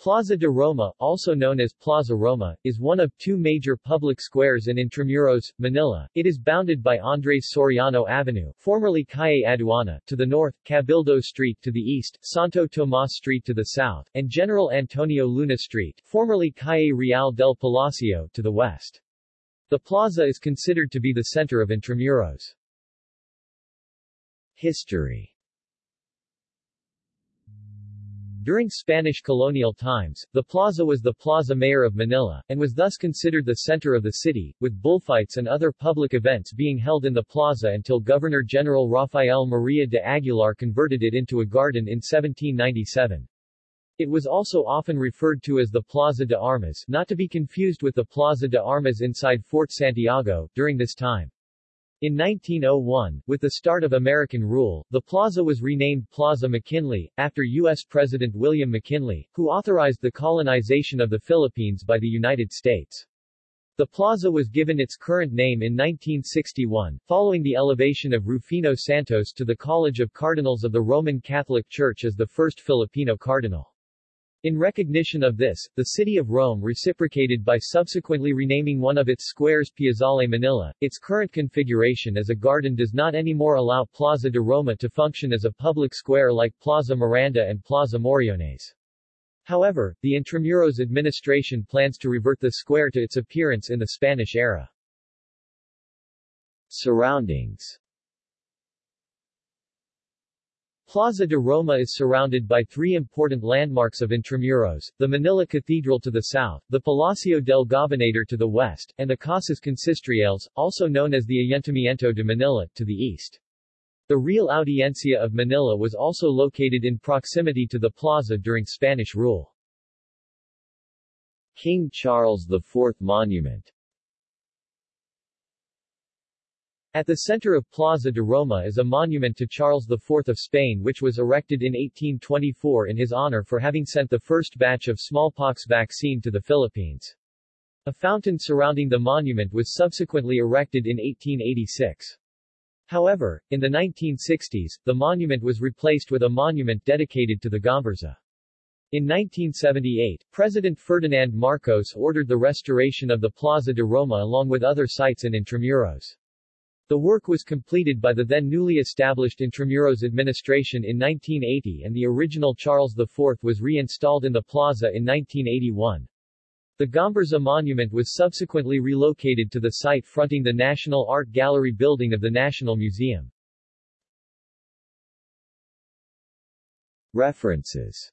Plaza de Roma, also known as Plaza Roma, is one of two major public squares in Intramuros, Manila. It is bounded by Andres Soriano Avenue, formerly Calle Aduana, to the north, Cabildo Street to the east, Santo Tomas Street to the south, and General Antonio Luna Street, formerly Calle Real del Palacio, to the west. The plaza is considered to be the center of Intramuros. History During Spanish colonial times, the plaza was the Plaza Mayor of Manila, and was thus considered the center of the city, with bullfights and other public events being held in the plaza until Governor-General Rafael Maria de Aguilar converted it into a garden in 1797. It was also often referred to as the Plaza de Armas not to be confused with the Plaza de Armas inside Fort Santiago, during this time. In 1901, with the start of American rule, the plaza was renamed Plaza McKinley, after U.S. President William McKinley, who authorized the colonization of the Philippines by the United States. The plaza was given its current name in 1961, following the elevation of Rufino Santos to the College of Cardinals of the Roman Catholic Church as the first Filipino cardinal. In recognition of this, the city of Rome reciprocated by subsequently renaming one of its squares Piazzale Manila. Its current configuration as a garden does not anymore allow Plaza de Roma to function as a public square like Plaza Miranda and Plaza Moriones. However, the Intramuros administration plans to revert the square to its appearance in the Spanish era. Surroundings Plaza de Roma is surrounded by three important landmarks of Intramuros, the Manila Cathedral to the south, the Palacio del Gobernador to the west, and the Casas Consistoriales, also known as the Ayuntamiento de Manila, to the east. The Real Audiencia of Manila was also located in proximity to the plaza during Spanish rule. King Charles IV Monument At the center of Plaza de Roma is a monument to Charles IV of Spain which was erected in 1824 in his honor for having sent the first batch of smallpox vaccine to the Philippines. A fountain surrounding the monument was subsequently erected in 1886. However, in the 1960s, the monument was replaced with a monument dedicated to the Gomburza. In 1978, President Ferdinand Marcos ordered the restoration of the Plaza de Roma along with other sites in Intramuros. The work was completed by the then newly established Intramuros administration in 1980 and the original Charles IV was reinstalled in the plaza in 1981. The Gomburza monument was subsequently relocated to the site fronting the National Art Gallery building of the National Museum. References